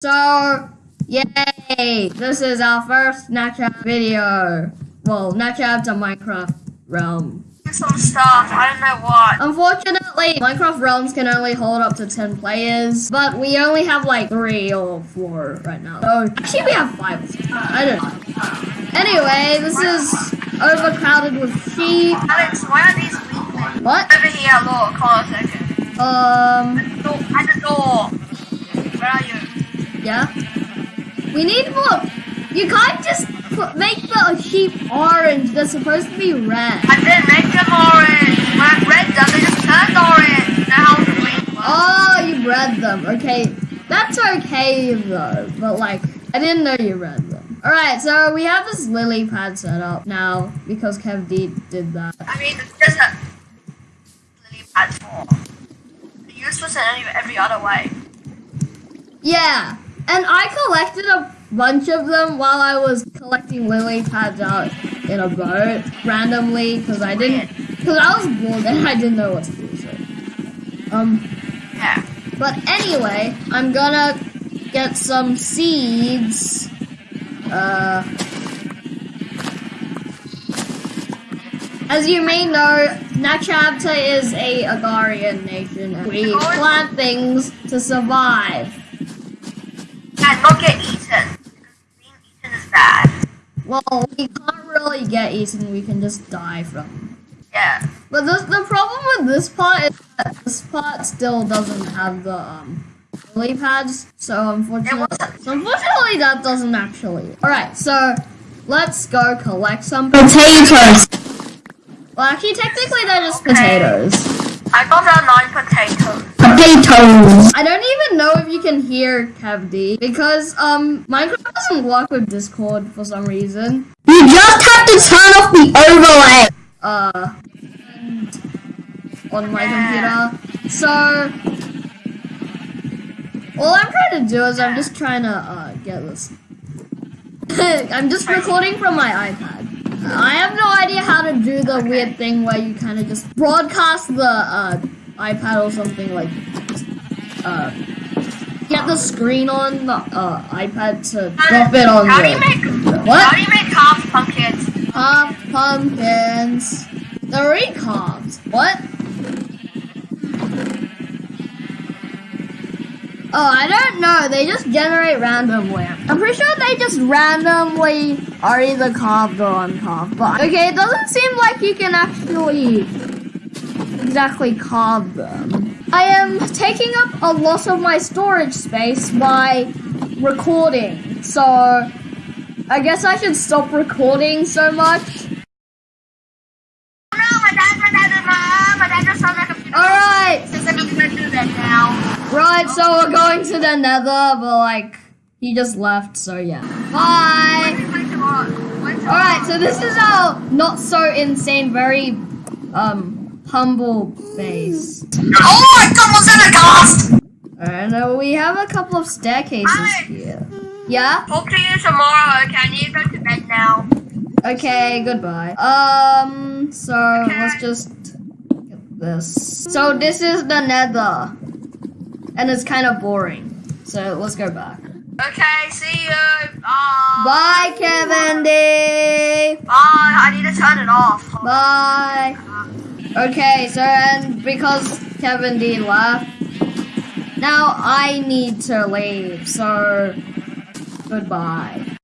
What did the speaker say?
So, yay! This is our first Snapchat video. Well, Snapchat to Minecraft Realm. some stuff. I don't know what. Unfortunately, Minecraft Realms can only hold up to 10 players, but we only have like 3 or 4 right now. So, actually we have 5. I don't know. Anyway, this is overcrowded with sheep. Alex, why are these weakling? What? Over here, look. Hold on a second. Um, At the door. At the door. Where are you? yeah? We need more. You can't just put, make the sheep orange. They're supposed to be red. I didn't make them orange. When I them, they just turned orange. Now green? Oh, you bred them. Okay, that's okay though. But like, I didn't know you bred them. All right, so we have this lily pad set up now because Kev D did that. I mean, it's just a lily pad for. Useless in any, every other way. Yeah, and I collected a bunch of them while I was collecting lily pads out in a boat randomly because I didn't because I was bored and I didn't know what to do. So, um. Yeah. But anyway, I'm gonna get some seeds. Uh, as you may know, Nachabta is a agrarian nation. and We plant things to survive. And not get eaten. Being eaten is bad. Well, we can't really get eaten, we can just die from. Yeah. But the, the problem with this part is that this part still doesn't have the um, lily pads, so unfortunately, so unfortunately that doesn't actually. All right, so let's go collect some potatoes. Well, actually, technically they're just Okay. potatoes. I got out nine potatoes. Potatoes. I don't even know if you can hear Kev D because um Minecraft doesn't work with Discord for some reason. You just have to turn off the overlay. uh on my Yeah. computer. So all I'm trying to do is I'm just trying to uh, get this. I'm just recording from my iPad. I have no idea how to do the weird thing where you kind of just broadcast the uh, iPad or something like. Uh, get the screen on the uh, iPad to drop it on How the. do you make? What? How do you make half pumpkins? Half pumpkins. They're carved. What? Oh, I don't know. They just generate randomly. I'm pretty sure they just randomly are either carved or uncarved. But okay, it doesn't seem like you can actually exactly carve them. I am taking up a lot of my storage space by recording. So I guess I should stop recording so much. Alright, right, so we're going to the nether, but like, he just left, so yeah. Bye! Alright, so this is our not so insane, very, um, humble base. Oh my god, was that a ghost? Alright, now we have a couple of staircases Alex! here. Yeah? Talk to you tomorrow, okay? I need to go to bed now. Okay, goodbye. Um, so Okay. let's just get this. So this is the nether. And it's kind of boring. So let's go back. Okay, see you. Bye. Bye, Kevin D. Bye. I need to turn it off. Bye. Okay, so and because Kevin D left, now I need to leave. So goodbye.